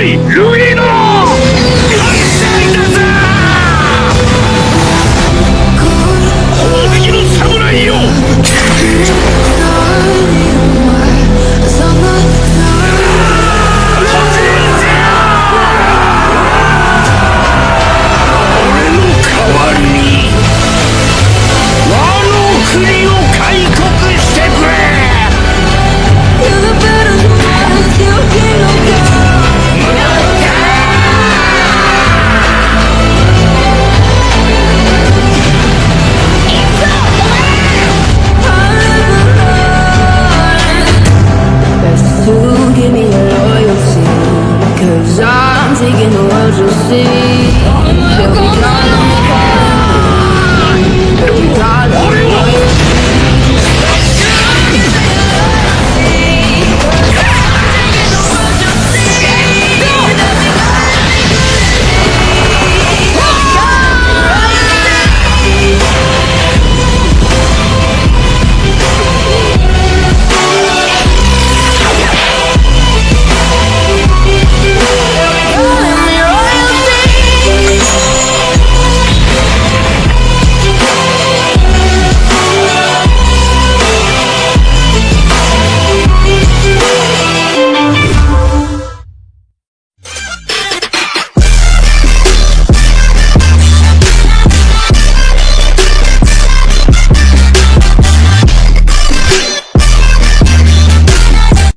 ¡Ay! Cause I'm taking the world you see. Oh